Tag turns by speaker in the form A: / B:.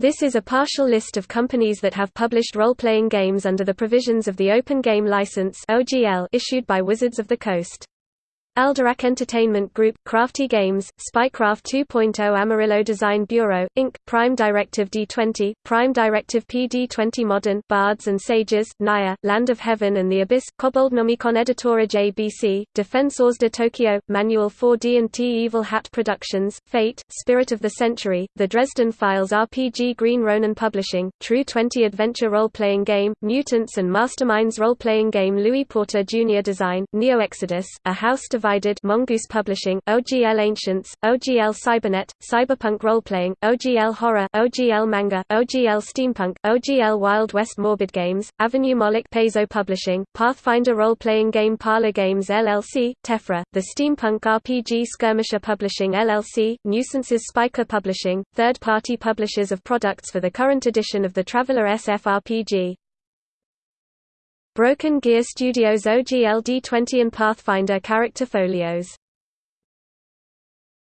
A: This is a partial list of companies that have published role-playing games under the provisions of the Open Game License issued by Wizards of the Coast. Alderac Entertainment Group, Crafty Games, Spycraft 2.0 Amarillo Design Bureau, Inc., Prime Directive D20, Prime Directive PD20 Modern, Bards and Sages, Naya, Land of Heaven and the Abyss, Cobold Nomicon Editora JBC, Defensores de Tokyo, Manual 4D&T Evil Hat Productions, Fate, Spirit of the Century, The Dresden Files RPG Green Ronin Publishing, True 20 Adventure Role-Playing Game, Mutants and Masterminds Role-Playing Game Louis Porter Jr. Design, Neo Exodus, A House Mongoose Publishing, OGL Ancients, OGL Cybernet, Cyberpunk Roleplaying, OGL Horror, OGL Manga, OGL Steampunk, OGL Wild West Morbid Games, Avenue Moloch Paizo Publishing, Pathfinder Role-Playing Game Parlor Games LLC, Tephra, The Steampunk RPG Skirmisher Publishing LLC, Nuisances Spiker Publishing, third-party publishers of products for the current edition of the Traveller SF RPG. Broken Gear Studios OGL D20 and Pathfinder Character Folios